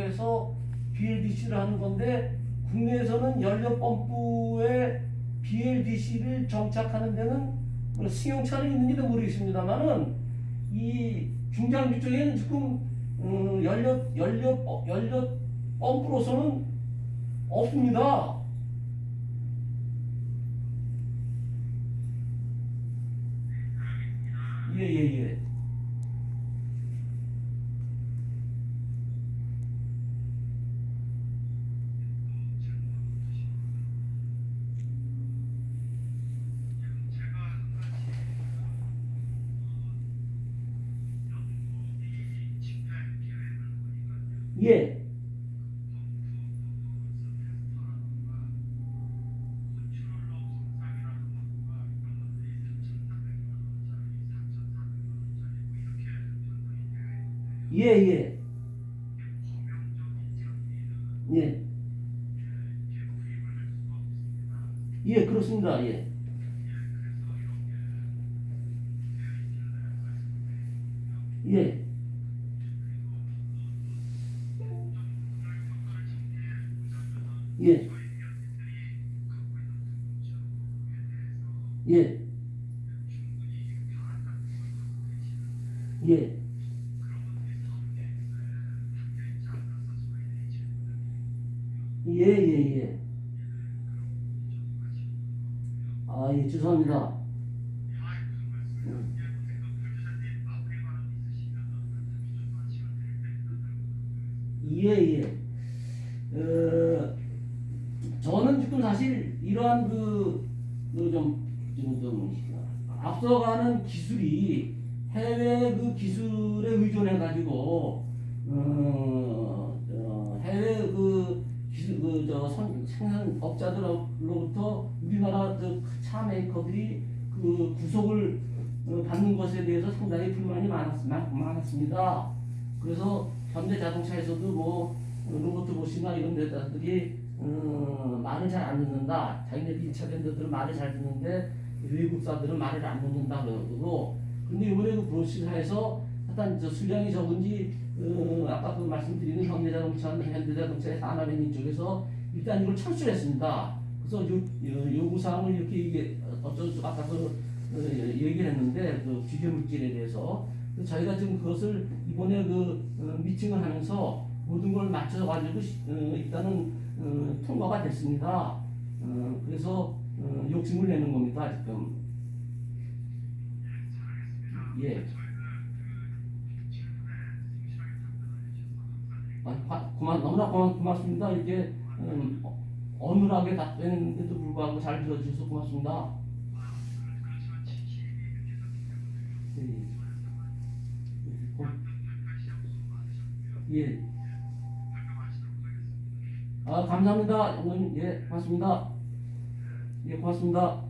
해서 BLDC를 하는 건데 국내에서는 연료 펌프에 BLDC를 정착하는 데는 뭐 승용차는 있는지도 모르겠습니다만은 이 중장비 쪽에는 지금 음, 연료 연료 어, 연료 펌프로서는 없습니다. 예예 예. 예. 예, 예. 예. 예, 그렇습니다. 예. 예. 예. 예. 예. 예, 예, 예. 아, 예, 죄송합니다. 음. 예, 예. 어, 저는 지금 사실 이러한 그, 그 좀, 앞서가는 기술이 해외 그 기술에 의존해 가지고, 어, 어, 해외 그 기술, 그, 저, 선, 생산업자들로부터 우리나라 저차 메이커들이 그 구속을 어, 받는 것에 대해서 상당히 불만이 많았, 많, 많았습니다. 그래서 현대 자동차에서도 뭐 로버트 보시나 이런 데들이 음, 말을 잘 안 듣는다. 자기네들이 1차 밴드들은 말을 잘 듣는데 외국사들은 말을 안 듣는다 그러고 근데 이번에 그 브로시사에서 하여튼 저 수량이 적은지 어, 아까 그 말씀드리는 현대자동차, 현대자동차의 산업연인 쪽에서 일단 이걸 철수했습니다. 그래서 요, 요, 요구사항을 이렇게 이게 어쩔 수 아까 그 어, 얘기를 했는데 그 규제 물질에 대해서 저희가 지금 그것을 이번에 그 어, 미팅을 하면서 모든 걸 맞춰 가지고 시- 어, 일단은 어, 통과가 됐습니다. 어, 그래서 어, 욕심을 내는 겁니다 지금. 예. 아, 과- 고마, 너무나 고마, 고맙습니다. 이렇게 음, 어, 어눌하게 답변했는데도 불구하고 잘 들어주셔서 고맙습니다. 예, 예. 아, 감사합니다. 예, 고맙습니다. 예, 고맙습니다.